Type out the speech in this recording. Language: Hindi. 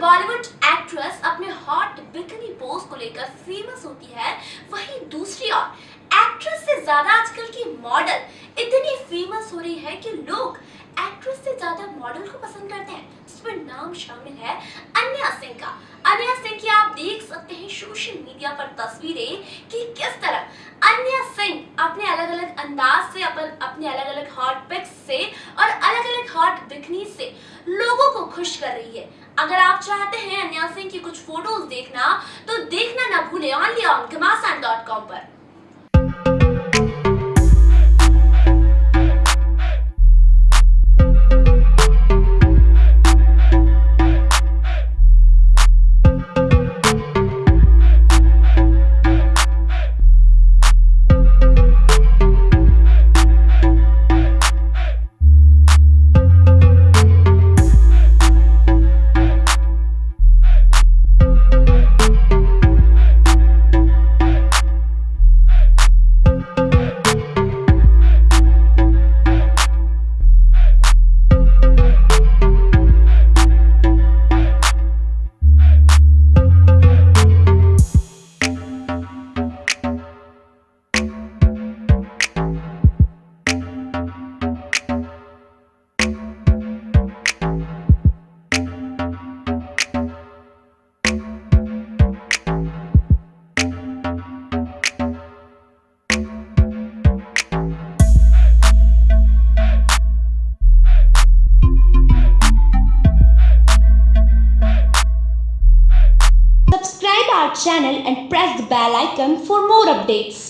बॉलीवुड एक्ट्रेस अपने हॉट बिकनी पोज को लेकर फ़ेमस होती है, वहीं दूसरी ओर एक्ट्रेस से ज़्यादा आजकल की मॉडल इतनी फ़ेमस हो रही है कि लोग एक्ट्रेस से ज़्यादा मॉडल को पसंद करते हैं। इसमें नाम शामिल है अन्या सिंह का। अन्या सिंह की आप देख सकते हैं सोशल मीडिया पर तस्वीरें कि किस तरह अन्या सिंह अपने अलग अलग अंदाज से, अपन अपने अलग अलग हॉट पिक्स से और अलग अलग हॉट बिकनी से लोगों को खुश कर रही है। अगर आप चाहते हैं अन्या सिंह की कुछ फ़ोटोज़ देखना तो देखना ना भूले ऑनली ऑन घमासान पर। Our channel and press the bell icon for more updates.